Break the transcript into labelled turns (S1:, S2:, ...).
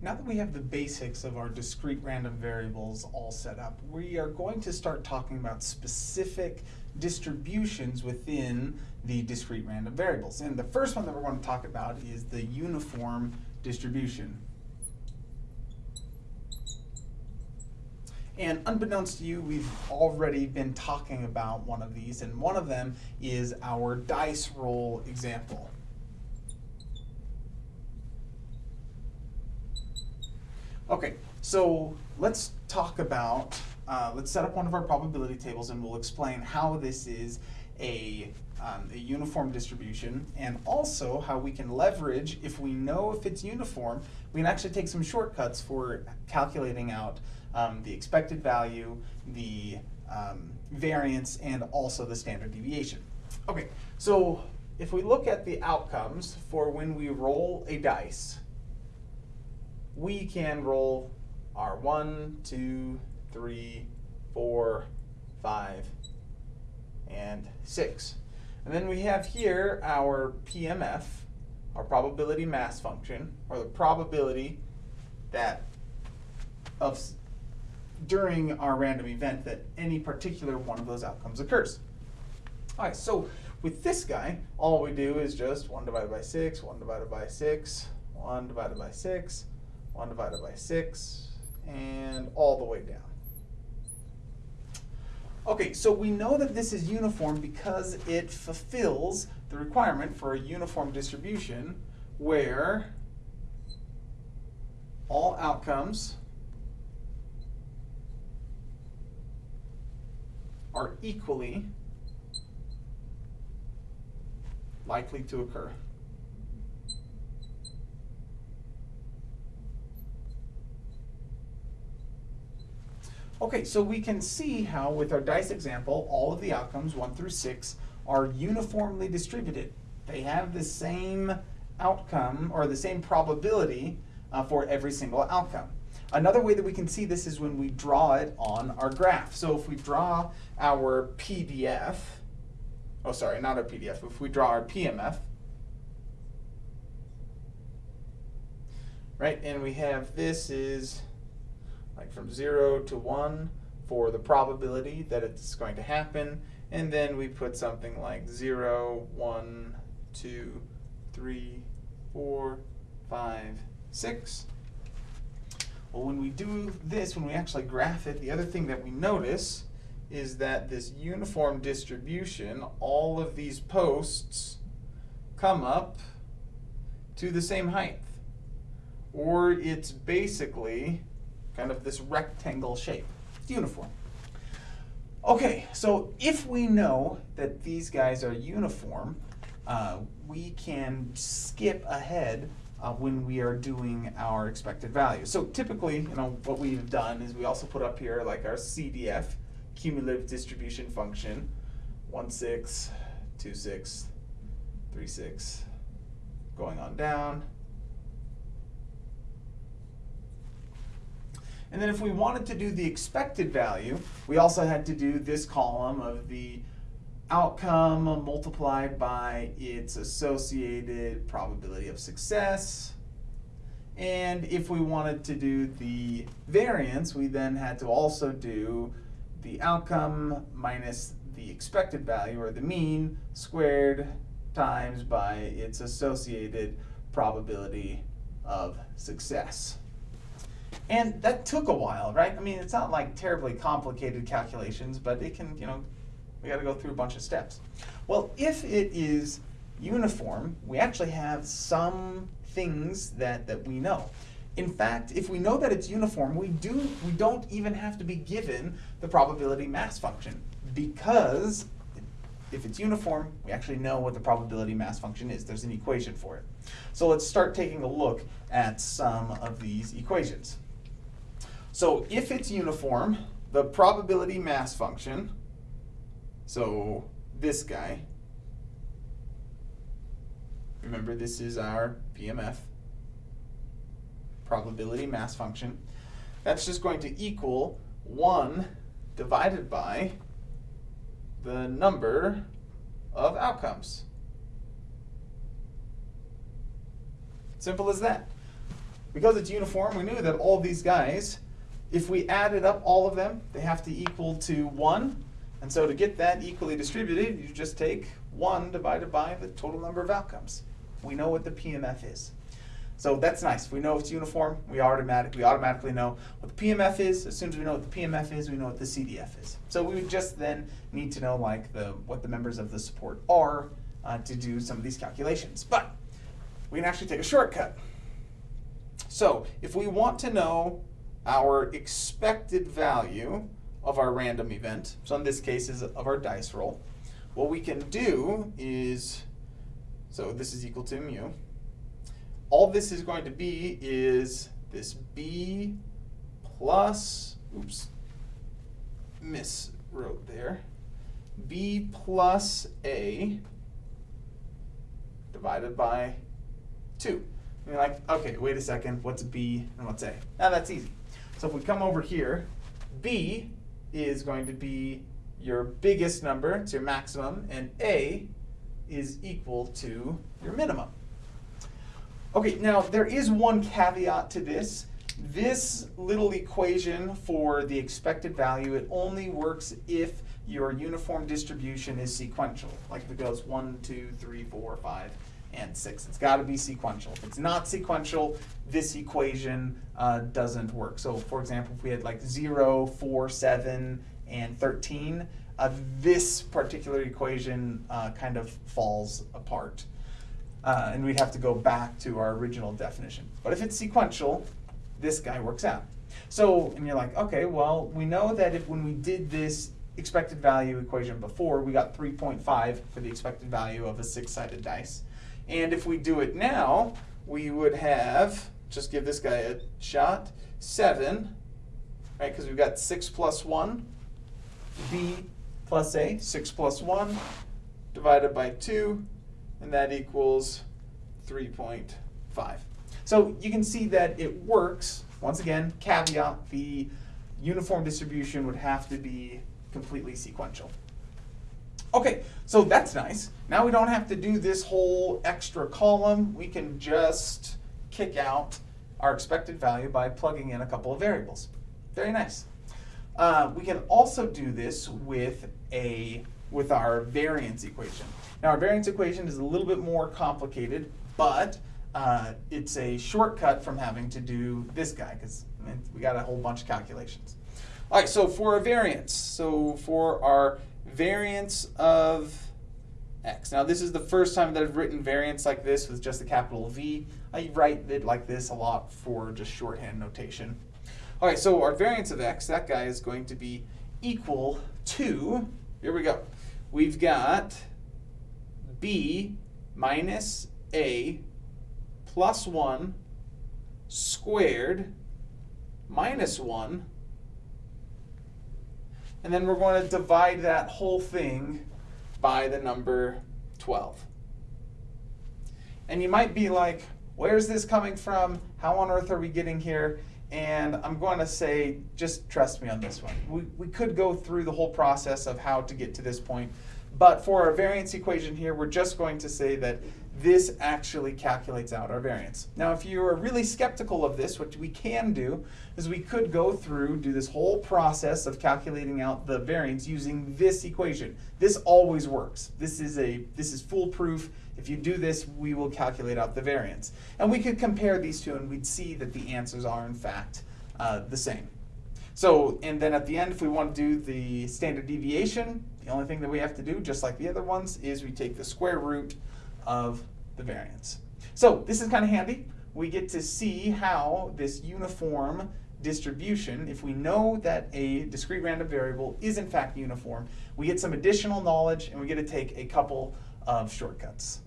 S1: now that we have the basics of our discrete random variables all set up, we are going to start talking about specific distributions within the discrete random variables. And the first one that we're going to talk about is the uniform distribution. And unbeknownst to you, we've already been talking about one of these, and one of them is our dice roll example. Okay, so let's talk about, uh, let's set up one of our probability tables and we'll explain how this is a, um, a uniform distribution and also how we can leverage, if we know if it's uniform, we can actually take some shortcuts for calculating out um, the expected value, the um, variance, and also the standard deviation. Okay, so if we look at the outcomes for when we roll a dice, we can roll our one, two, three, four, five, and six. And then we have here our PMF, our probability mass function, or the probability that of during our random event that any particular one of those outcomes occurs. All right, so with this guy, all we do is just 1 divided by 6, 1 divided by 6, 1 divided by 6, 1 divided by 6, and all the way down. Okay, so we know that this is uniform because it fulfills the requirement for a uniform distribution where all outcomes are equally likely to occur. Okay, so we can see how with our dice example, all of the outcomes, one through six, are uniformly distributed. They have the same outcome or the same probability uh, for every single outcome. Another way that we can see this is when we draw it on our graph. So if we draw our PDF, oh sorry, not our PDF, if we draw our PMF, right, and we have this is like from zero to one for the probability that it's going to happen, and then we put something like zero, one, two, three, four, five, six. Well, when we do this, when we actually graph it, the other thing that we notice is that this uniform distribution, all of these posts come up to the same height. Or it's basically kind of this rectangle shape. It's uniform. Okay, so if we know that these guys are uniform, uh, we can skip ahead uh, when we are doing our expected value. So typically, you know, what we've done is we also put up here like our CDF, cumulative distribution function, 1, 6, 2, 6, 3, 6, going on down, And then if we wanted to do the expected value, we also had to do this column of the outcome multiplied by its associated probability of success. And if we wanted to do the variance, we then had to also do the outcome minus the expected value, or the mean, squared times by its associated probability of success. And that took a while, right? I mean, it's not like terribly complicated calculations, but it can, you know, we got to go through a bunch of steps. Well, if it is uniform, we actually have some things that, that we know. In fact, if we know that it's uniform, we, do, we don't even have to be given the probability mass function because if it's uniform, we actually know what the probability mass function is. There's an equation for it. So let's start taking a look at some of these equations. So if it's uniform, the probability mass function, so this guy, remember this is our PMF, probability mass function, that's just going to equal 1 divided by the number of outcomes. Simple as that. because it's uniform, we knew that all these guys, if we added up all of them, they have to equal to one. And so to get that equally distributed, you just take one divided by the total number of outcomes. We know what the PMF is. So that's nice. We know it's uniform. We automatic we automatically know what the PMF is. As soon as we know what the PMF is, we know what the CDF is. So we would just then need to know like the what the members of the support are uh, to do some of these calculations. But we can actually take a shortcut. So if we want to know our expected value of our random event, so in this case is of our dice roll, what we can do is, so this is equal to mu, all this is going to be is this b plus, oops, miswrote there, b plus a divided by 2. And you're like, okay, wait a second, what's b and what's a? Now that's easy. So if we come over here, b is going to be your biggest number, it's your maximum, and a is equal to your minimum. Okay, now there is one caveat to this. This little equation for the expected value, it only works if your uniform distribution is sequential. Like if it goes one, two, three, four, five, and six. It's got to be sequential. If it's not sequential, this equation uh, doesn't work. So for example, if we had like 0, 4, 7, and 13, uh, this particular equation uh, kind of falls apart. Uh, and we'd have to go back to our original definition. But if it's sequential, this guy works out. So, and you're like, okay, well, we know that if when we did this expected value equation before, we got 3.5 for the expected value of a six-sided dice. And if we do it now, we would have, just give this guy a shot, 7, right, because we've got 6 plus 1, b plus a, 6 plus 1, divided by 2, and that equals 3.5. So you can see that it works. Once again, caveat, the uniform distribution would have to be completely sequential. Okay, so that's nice. Now we don't have to do this whole extra column. We can just kick out our expected value by plugging in a couple of variables. Very nice. Uh, we can also do this with a with our variance equation. Now our variance equation is a little bit more complicated, but uh, it's a shortcut from having to do this guy because we got a whole bunch of calculations. All right, so for a variance, so for our variance of x. Now this is the first time that I've written variance like this with just a capital V. I write it like this a lot for just shorthand notation. All right, so our variance of x, that guy is going to be equal to, here we go. We've got b minus a plus 1 squared minus 1 and then we're going to divide that whole thing by the number 12. And you might be like, where's this coming from? How on earth are we getting here? And I'm going to say, just trust me on this one. We, we could go through the whole process of how to get to this point, but for our variance equation here, we're just going to say that this actually calculates out our variance. Now, if you are really skeptical of this, what we can do is we could go through, do this whole process of calculating out the variance using this equation. This always works. This is a this is foolproof. If you do this, we will calculate out the variance. And we could compare these two and we'd see that the answers are in fact uh, the same. So, and then at the end, if we want to do the standard deviation, the only thing that we have to do, just like the other ones, is we take the square root of the variance. So this is kind of handy. We get to see how this uniform distribution, if we know that a discrete random variable is in fact uniform, we get some additional knowledge and we get to take a couple of shortcuts.